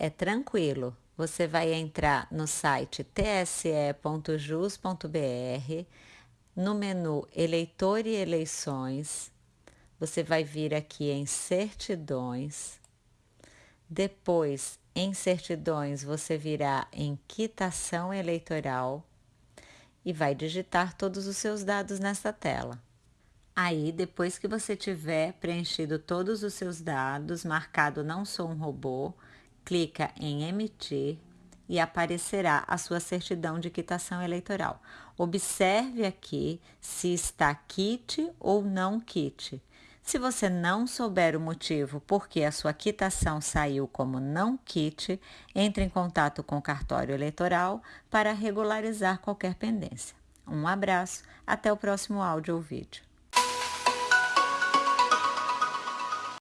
é tranquilo. Você vai entrar no site tse.jus.br, no menu Eleitor e Eleições, você vai vir aqui em Certidões, depois em Certidões você virá em Quitação Eleitoral e vai digitar todos os seus dados nessa tela. Aí, depois que você tiver preenchido todos os seus dados, marcado não sou um robô, clica em emitir e aparecerá a sua certidão de quitação eleitoral. Observe aqui se está kit ou não kit. Se você não souber o motivo por que a sua quitação saiu como não kit, entre em contato com o cartório eleitoral para regularizar qualquer pendência. Um abraço, até o próximo áudio ou vídeo.